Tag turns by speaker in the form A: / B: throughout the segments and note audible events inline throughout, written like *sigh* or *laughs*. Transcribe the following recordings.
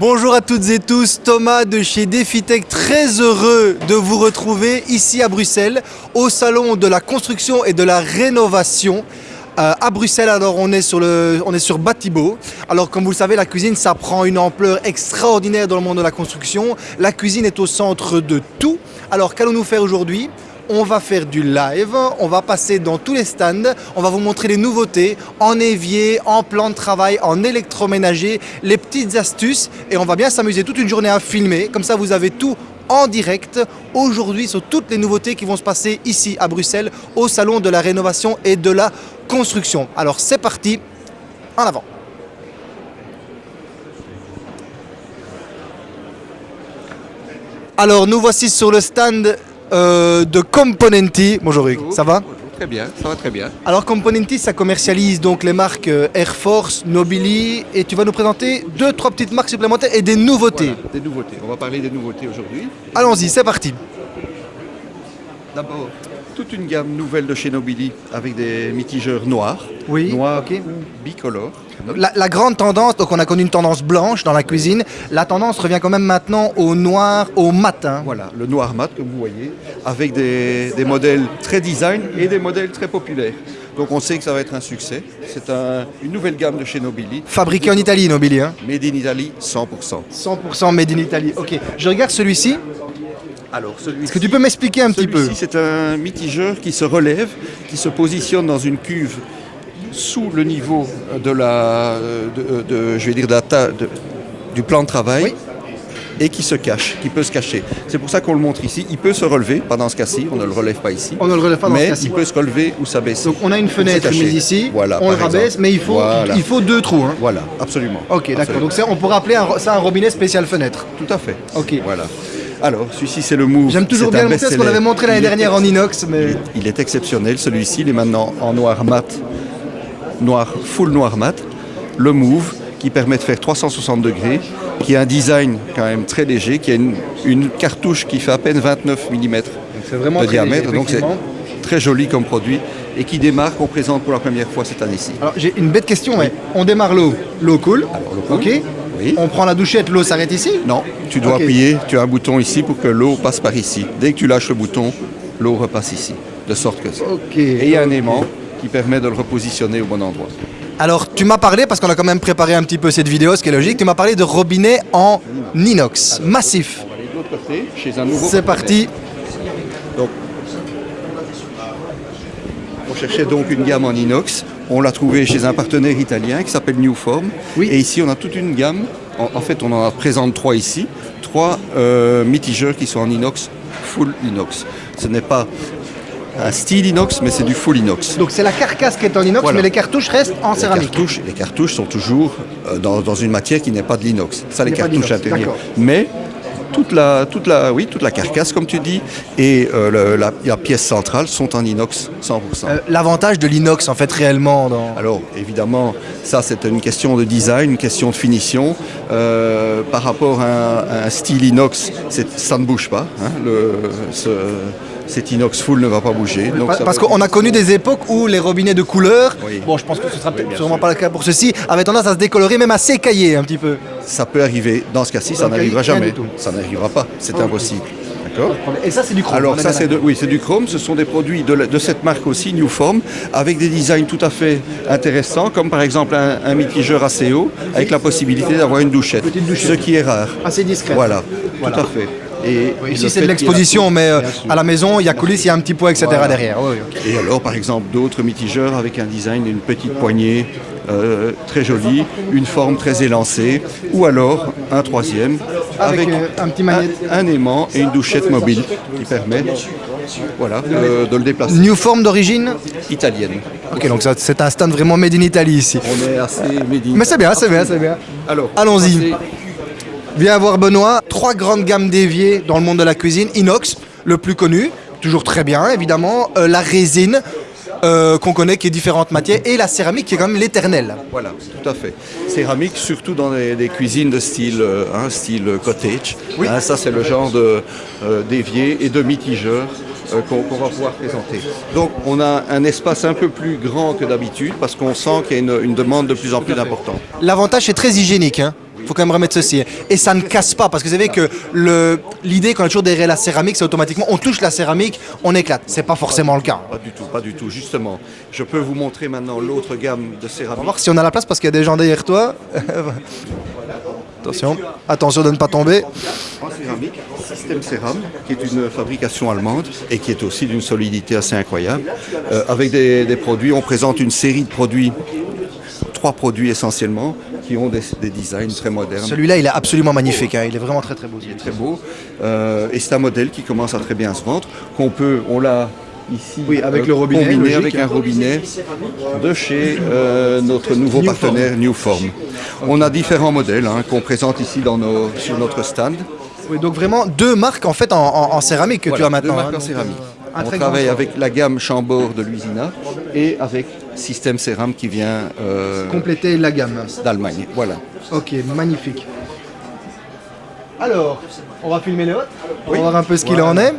A: Bonjour à toutes et tous, Thomas de chez DefiTech, très heureux de vous retrouver ici à Bruxelles, au salon de la construction et de la rénovation. Euh, à Bruxelles, alors on est sur le, on est sur Batibo. Alors comme vous le savez, la cuisine, ça prend une ampleur extraordinaire dans le monde de la construction. La cuisine est au centre de tout. Alors qu'allons-nous faire aujourd'hui? On va faire du live, on va passer dans tous les stands, on va vous montrer les nouveautés en évier, en plan de travail, en électroménager, les petites astuces et on va bien s'amuser toute une journée à filmer, comme ça vous avez tout en direct aujourd'hui sur toutes les nouveautés qui vont se passer ici à Bruxelles au salon de la rénovation et de la construction. Alors c'est parti, en avant Alors nous voici sur le stand euh, de Componenti. Bonjour Hugues, ça va
B: Très bien, ça va très bien.
A: Alors Componenti, ça commercialise donc les marques euh, Air Force, Nobili, et tu vas nous présenter deux, trois petites marques supplémentaires et des nouveautés.
B: Voilà, des nouveautés, on va parler des nouveautés aujourd'hui.
A: Allons-y, c'est parti.
B: D'abord, toute une gamme nouvelle de chez Nobili avec des mitigeurs noirs,
A: Oui,
B: noirs
A: ok.
B: ou bicolores.
A: La, la grande tendance, donc on a connu une tendance blanche dans la cuisine, la tendance revient quand même maintenant au noir, au matin.
B: Voilà, le noir mat comme vous voyez, avec des, des modèles très design et des modèles très populaires. Donc on sait que ça va être un succès. C'est un- une nouvelle gamme de chez Nobili,
A: Fabriqué en Italie, Nobili, hein
B: made in Italy 100%.
A: 100% made in Italy. Ok, je regarde celui-ci.
B: Alors celui
A: Est-ce que tu peux m'expliquer un petit peu
B: Celui-ci, c'est un mitigeur qui se relève, qui se positionne dans une cuve sous le niveau de la, de, de- je vais dire, de la ta- de- du plan de travail.
A: Oui.
B: Et qui se cache, qui peut se cacher. C'est pour ça qu'on le montre ici. Il peut se relever, pas dans ce cas-ci, on ne le relève pas ici.
A: On ne le relève pas dans ce
B: mais
A: cas-ci.
B: il peut se relever ou s'abaisser.
A: Donc on a une fenêtre mise ici,
B: Voilà,
A: on le rabaisse,
B: exemple.
A: mais il faut,
B: Voilà.
A: il faut deux trous. hein.
B: Voilà, absolument.
A: Ok, d'accord. Donc ça, on pourrait appeler un- ça un robinet spécial fenêtre.
B: Tout à fait.
A: Ok.
B: Voilà. Alors, celui-ci, c'est le Move.
A: J'aime toujours bien le montrer parce qu'on l'avait montré l'année dernière en inox, mais...
B: Il est exceptionnel, celui-ci, il est maintenant en noir mat, noir, full noir mat. Le Move, qui permet de faire 360 degrés, qui a un design quand même très léger, qui a une, une cartouche qui fait à peine 29 mm
A: vraiment
B: de
A: très
B: diamètre,
A: léger,
B: donc c'est très joli comme produit, et qui démarre, qu'on présente pour la première fois cette année-ci.
A: Alors j'ai une bête question, ouais. on démarre l'eau, l'eau coule,
B: Alors, l'eau coule.
A: ok
B: Oui.
A: On prend la douchette, l'eau s'arrête ici?
B: Non, tu dois appuyer, tu as un bouton ici pour que l'eau passe par ici. Dès que tu lâches le bouton, l'eau repasse ici, de sorte que... Et il y a un aimant qui permet de le repositionner au bon endroit.
A: Alors tu m'as parlé, parce qu'on a quand même préparé un petit peu cette vidéo, ce qui est logique, tu m'as parlé de robinet en inox, massif.
B: On va aller de l'autre côté, chez un nouveau
A: C'est parti.
B: Donc, on cherchait donc une gamme en inox. On l'a trouvé chez un partenaire italien qui s'appelle Newform.
A: Oui.
B: Et ici, on a toute une gamme. En, en fait, on en présente trois ici. Trois euh, mitigeurs qui sont en inox, full inox. Ce n'est pas un style inox, mais c'est du full inox.
A: Donc c'est la carcasse qui est en inox,
B: Voilà.
A: mais les cartouches restent en
B: Les
A: céramique.
B: cartouches, les cartouches sont toujours euh, dans, dans une matière qui n'est pas de l'inox. Ça, les cartouches intérieures.
A: d'accord.
B: Mais toute la, toute, la, oui, toute la carcasse, comme tu dis, et euh, la, la pièce centrale sont en inox 100%.
A: Euh, L'avantage de l'inox en fait réellement dans...
B: Alors évidemment, ça c'est une question de design, une question de finition. Euh, par rapport à un, à un style inox, ça ne bouge pas. hein. Le- ce- cet inox full ne va pas bouger. donc
A: Parce qu'on a connu des époques où les robinets de couleur,
B: Oui.
A: bon je pense que ce sera sûrement
B: sûr.
A: pas le cas pour ceci, avaient tendance à se décolorer, même à s'écailler un petit peu.
B: Ça peut arriver. Dans ce cas-ci, ça n'arrivera jamais. Ça n'arrivera pas. C'est
A: Ok.
B: impossible. D'accord
A: Et ça c'est du chrome.
B: Alors ça c'est de, oui, c'est du chrome, ce sont des produits de, cette marque aussi, Newform, avec des designs tout à fait intéressants, comme par exemple un, un mitigeur assez haut, avec la possibilité d'avoir une douchette, ce qui est rare.
A: Assez discrète.
B: Voilà,
A: Voilà.
B: tout à fait. Et,
A: Ici c'est de l'exposition, mais euh, à la maison il y a coulisses, il y a un petit poids, etc.
B: Voilà.
A: derrière. Oui.
B: Et alors, par exemple, d'autres mitigeurs avec un design d'une petite poignée euh, très jolie, une forme très élancée, ou alors un troisième
A: Avec, euh, un petit magnète.
B: un, un aimant et une douchette mobile qui permet voilà, euh, de le déplacer.
A: New forme d'origine
B: Italienne.
A: Ok, donc c'est un stand vraiment made in Italy ici.
B: On est assez médine.
A: Mais c'est bien, c'est bien, c'est bien.
B: Alors,
A: Allons-y. Viens voir Benoît, trois grandes gammes d'éviers dans le monde de la cuisine. Inox, le plus connu, toujours très bien évidemment. Euh, la résine, euh, qu'on connaît, qui est différentes matières. Et la céramique, qui est quand même l'éternel.
B: Voilà, tout à fait. Céramique, surtout dans les, des cuisines de style, euh, hein, style cottage.
A: Oui.
B: Hein, ça, c'est le genre de, euh, d'évier et de mitigeur euh, qu'on, va pouvoir présenter. Donc, on a un espace un peu plus grand que d'habitude parce qu'on sent qu'il y a une, une demande de plus en plus importante.
A: L'avantage, c'est très hygiénique. Hein. Faut quand même remettre ceci. Et ça ne casse pas, parce que vous savez que l'idée quand on est toujours derrière la céramique, c'est automatiquement, on touche la céramique, on éclate. C'est pas forcément le cas.
B: Pas du tout, pas du tout. Justement, je peux vous montrer maintenant l'autre gamme de
A: On va
B: céramique.
A: voir si on a la place, parce qu'il y a des gens derrière toi. *laughs* Attention, attention de ne pas tomber.
B: En céramique, Système Céram, qui est une fabrication allemande et qui est aussi d'une solidité assez incroyable. Euh, avec des, des produits, on présente une série de produits, trois produits essentiellement, qui ont des, des designs très modernes.
A: Celui-là, il est absolument magnifique, hein, il est vraiment très très beau.
B: très beau. Euh, et c'est un modèle qui commence à très bien se vendre, qu'on peut, on l'a ici
A: Oui, avec
B: euh,
A: le robinet,
B: combiné
A: logique.
B: avec un robinet de chez euh, notre nouveau
A: Newform.
B: partenaire Newform. On a différents modèles hein, qu'on présente ici dans nos, sur notre stand.
A: Oui, donc vraiment deux marques en fait en, en- en céramique que tu as maintenant.
B: deux marques
A: hein,
B: en
A: donc,
B: céramique.
A: euh,
B: On travaille avec la gamme Chambord de Luisina et avec Système Céram qui vient euh,
A: compléter la gamme.
B: d'Allemagne. Voilà.
A: Ok, magnifique. Alors, on va filmer les hôtes, on
B: Oui.
A: va voir un peu ce qu'il
B: Voilà.
A: en est.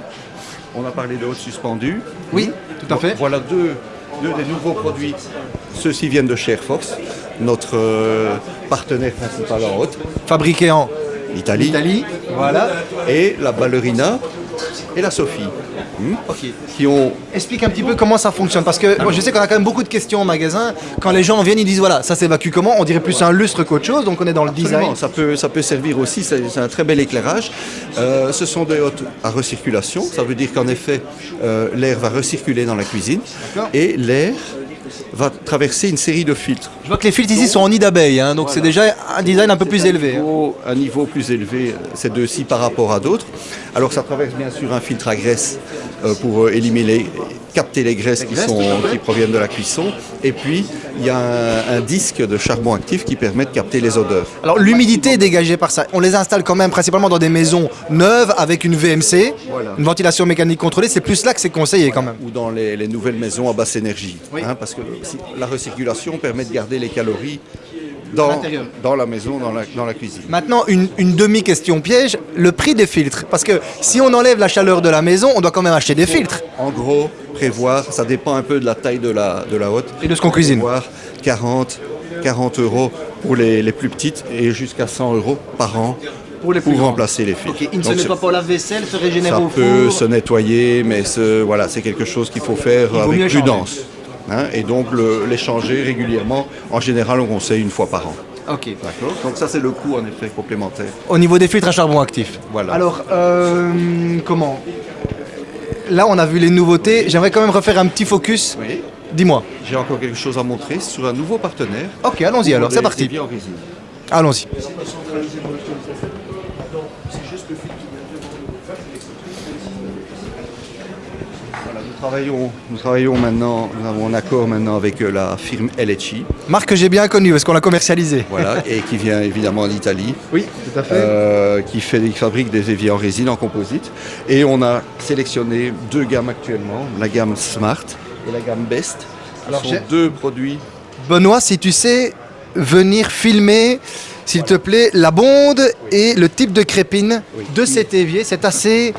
B: On a parlé de haute suspendue.
A: Oui, tout à fait.
B: Voilà deux, deux des nouveaux produits. Ceux-ci viennent de Shareforce, notre euh, partenaire principal en haute,
A: Fabriqué en
B: l'Italie,
A: Italie. Voilà.
B: et la ballerina et la Sophie, hmm,
A: Ok.
B: qui ont
A: Explique un petit peu comment ça fonctionne parce que moi, je sais qu'on a quand même beaucoup de questions au magasin. Quand les gens viennent, ils disent voilà, ça s'évacue comment? On dirait plus un lustre qu'autre chose, donc on est dans le design.
B: Ça peut, ça peut servir aussi, c'est un très bel éclairage. Euh, ce sont des hôtes à recirculation, ça veut dire qu'en effet, euh, l'air va recirculer dans la cuisine et l'air va traverser une série de filtres.
A: Je vois que les filtres ici sont en nid d'abeille, hein, donc c'est déjà un design un peu plus
B: C'est un
A: élevé. hein.
B: un niveau plus élevé, euh, ces deux-ci par rapport à d'autres. Alors ça traverse bien sûr un filtre à graisse euh, pour euh, éliminer, capter les graisses qui,
A: graisses,
B: sont, qui proviennent de la cuisson. Et puis il y a un, un disque de charbon actif qui permet de capter les odeurs.
A: Alors l'humidité est dégagée par ça. On les installe quand même principalement dans des maisons neuves avec une VMC,
B: Voilà.
A: une ventilation mécanique contrôlée. C'est plus là que c'est conseillé quand même.
B: ou dans les, les nouvelles maisons à basse énergie.
A: Oui.
B: hein, parce que si- la recirculation permet de garder les calories dans, la maison, dans la, dans la cuisine.
A: Maintenant, une, une demi-question piège, le prix des filtres. Parce que si on enlève la chaleur de la maison, on doit quand même acheter des filtres.
B: En gros, prévoir, ça dépend un peu de la taille de la, de la hotte.
A: Et de ce qu'on cuisine.
B: Prévoir 40, 40 euros pour les, les plus petites et jusqu'à 100 euros par an
A: Pour les plus
B: pour
A: grands.
B: remplacer les filtres.
A: Ok, il ne se
B: Donc,
A: met
B: c'est-
A: pas pour la vaisselle, se régénère
B: ça
A: au
B: peut
A: four.
B: se nettoyer, mais ce- voilà, c'est quelque chose qu'il faut faire
A: Il
B: avec
A: changer.
B: prudence. Hein, et donc le- les changer régulièrement. En général, on conseille une fois par an.
A: Ok.
B: D'accord Donc ça, c'est le coût en effet complémentaire.
A: Au niveau des filtres à charbon actif.
B: Voilà.
A: Alors, euh, comment? Là, on a vu les nouveautés. J'aimerais quand même refaire un petit focus.
B: Oui.
A: Dis-moi.
B: J'ai encore quelque chose à montrer sur un nouveau partenaire.
A: Ok, allons-y alors, c'est parti. Allons-y.
B: Voilà, nous travaillons, nous travaillons maintenant, nous avons un accord maintenant avec euh, la firme LHI,
A: Marque que j'ai bien connue parce qu'on l'a commercialisée.
B: voilà, *laughs* et qui vient évidemment d'Italie,
A: Oui, tout à fait.
B: euh, qui fait, qui fabrique des éviers en résine en composite. Et on a sélectionné deux gammes actuellement, la gamme Smart et la gamme Best. Ce
A: Alors,
B: sont deux produits.
A: Benoît, si tu sais venir filmer, s'il te plaît, la bonde et le type de crépine
B: Oui.
A: de cet évier, c'est assez,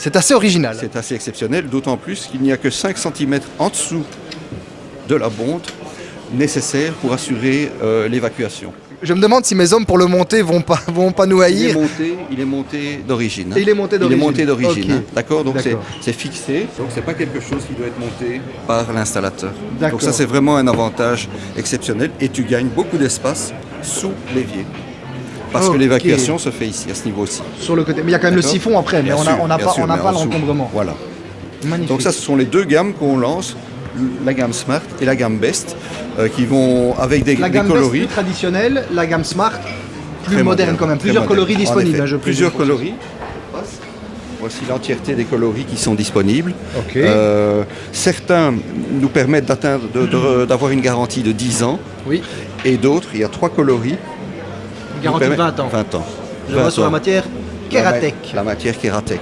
A: c'est assez original.
B: C'est assez exceptionnel, d'autant plus qu'il n'y a que 5 cm en dessous de la bonde nécessaire pour assurer euh, l'évacuation.
A: Je me demande si mes hommes pour le monter vont pas, *laughs* vont pas nous
B: Il est
A: haïr.
B: monté, il est monté d'origine.
A: il est monté
B: Il est
A: d'origine.
B: monté d'origine. D'accord Donc c'est fixé. Donc c'est pas quelque chose qui doit être monté par l'installateur. Donc ça c'est vraiment un avantage exceptionnel et tu gagnes beaucoup d'espace sous l'évier. Parce que l'évacuation se fait ici, à ce niveau-ci.
A: Sur le côté. Mais il y a quand même le siphon après, mais
B: Bien
A: on n'a on pas,
B: sûr,
A: on l'encombrement.
B: Voilà.
A: Magnifique.
B: Donc ça, ce sont les deux gammes qu'on lance, la gamme Smart et la gamme Best, euh, qui vont avec des,
A: la
B: des
A: gamme Best
B: coloris.
A: plus traditionnelle, la gamme Smart plus moderne quand même. Plusieurs coloris disponibles. hein, je
B: plusieurs coloris. Voici l'entièreté des coloris qui sont disponibles. Euh, certains nous permettent d'atteindre, d'avoir une garantie de 10 ans,
A: Oui.
B: et d'autres, il y a trois coloris.
A: Garantie de
B: permettent-
A: 20 ans.
B: 20 ans.
A: Je vois
B: 20
A: sur la matière Keratec.
B: La, ma- la matière Keratec.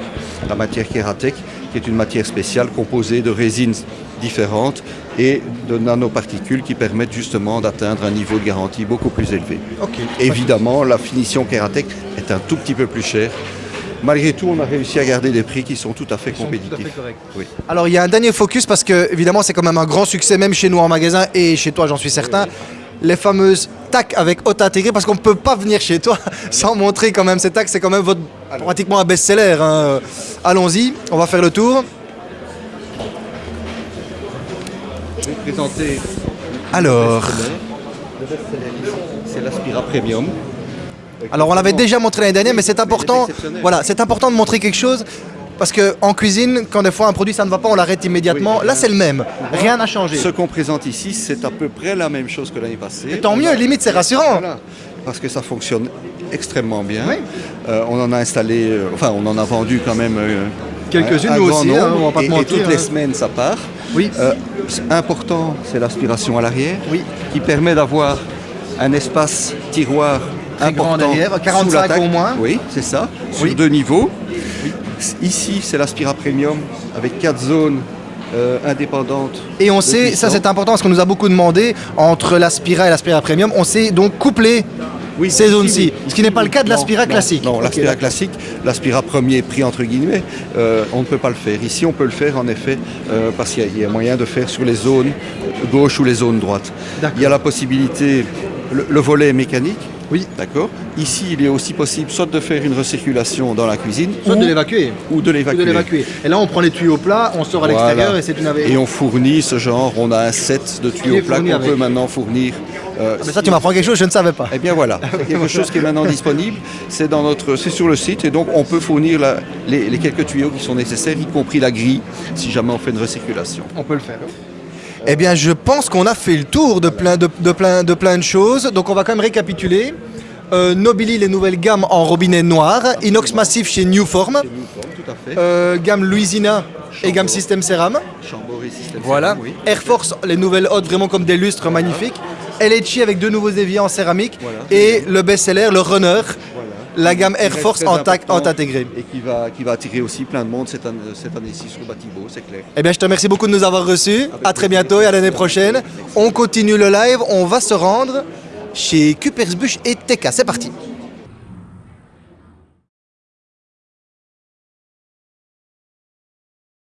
B: La matière Keratec, qui est une matière spéciale composée de résines différentes et de nanoparticules qui permettent justement d'atteindre un niveau de garantie beaucoup plus élevé.
A: Ok.
B: Évidemment, la finition Keratec est un tout petit peu plus chère. Malgré tout, on a réussi à garder des prix qui sont tout à fait
A: sont tout à
B: compétitifs.
A: fait.
B: Oui.
A: Alors il y a un dernier focus parce que évidemment c'est quand même un grand succès même chez nous en magasin et chez toi j'en suis certain. Les fameuses TAC avec haute intégrée parce qu'on ne peut pas venir chez toi *laughs* sans montrer quand même ces TAC. C'est quand même votre, pratiquement un best-seller. hein. Allons-y, on va faire le tour.
B: Présenter
A: Alors,
B: c'est l'Aspira Premium.
A: alors on l'avait déjà montré l'année dernière, mais c'est important. Voilà, c'est important de montrer quelque chose. Parce qu'en cuisine, quand des fois un produit ça ne va pas, on l'arrête immédiatement.
B: Oui,
A: Là, c'est le même. Rien n'a changé.
B: Ce qu'on présente ici, c'est à peu près la même chose que l'année passée.
A: Et tant mieux, limite, c'est rassurant.
B: Voilà, parce que ça fonctionne extrêmement bien.
A: Oui.
B: Euh, on en a installé, euh, enfin on en a vendu quand même euh,
A: Quelques-unes, nous
B: grand
A: aussi, hein,
B: nombre.
A: on va pas te
B: et, toutes les
A: hein.
B: semaines ça part.
A: Oui.
B: Euh, important, c'est l'aspiration à l'arrière,
A: Oui.
B: qui permet d'avoir un espace tiroir
A: Très grand
B: important
A: derrière,
B: sous
A: 45
B: l'attaque.
A: au moins.
B: Oui, c'est ça, sur
A: Oui.
B: deux niveaux. Ici, c'est l'Aspira Premium avec quatre zones euh, indépendantes.
A: Et on sait, ça c'est important parce qu'on nous a beaucoup demandé, entre l'Aspira et l'Aspira Premium, on sait donc coupler
B: Oui,
A: ces zones-ci. Ce qui n'est pas le cas de l'Aspira classique.
B: Non, l'Aspira classique, l'Aspira premier prix entre guillemets, euh, on ne peut pas le faire. Ici, on peut le faire en effet euh, parce qu'il y a- il y, a moyen de faire sur les zones gauche ou les zones droites. Il y a la possibilité, le, le volet est mécanique.
A: Oui.
B: D'accord. Ici, il est aussi possible soit de faire une recirculation dans la cuisine
A: Soit
B: ou,
A: de l'évacuer.
B: ou de l'évacuer.
A: Et là, on prend les tuyaux plats, on sort à
B: Voilà.
A: l'extérieur et c'est une
B: Et on fournit ce genre, on a un set de tuyaux plats qu'on peut maintenant fournir. Euh,
A: Ah, Mais ça, tu m'apprends quelque chose, je ne savais pas.
B: Eh bien voilà, *laughs* c'est quelque chose qui est maintenant disponible. C'est dans notre, c'est sur le site et donc on peut fournir la- les, les quelques tuyaux qui sont nécessaires, y compris la grille, si jamais on fait une recirculation.
A: On peut le faire. Eh bien, je pense qu'on a fait le tour de plein de, de plein, de plein de choses. Donc, on va quand même récapituler. Euh, Nobili, les nouvelles gammes en robinet noir. Inox massif chez Newform.
B: Tout à fait.
A: Euh, gamme Louisina et gamme. System Ceram.
B: Chambord et système.
A: Voilà.
B: oui.
A: Air Force, les nouvelles hautes, vraiment comme des lustres magnifiques. LHI avec deux nouveaux éviers en céramique.
B: Voilà.
A: Et le best-seller, le Runner,
B: Voilà.
A: la gamme Air Force en tac, en
B: important
A: intégré.
B: Et qui va, qui va attirer aussi plein de monde cette, année- cette année-ci sur Batibo, c'est clair.
A: Eh bien, je te remercie beaucoup de nous avoir reçus. À très bientôt et à l'année prochaine. On continue le live. On va se rendre chez Kupersbusch et TK. C'est parti.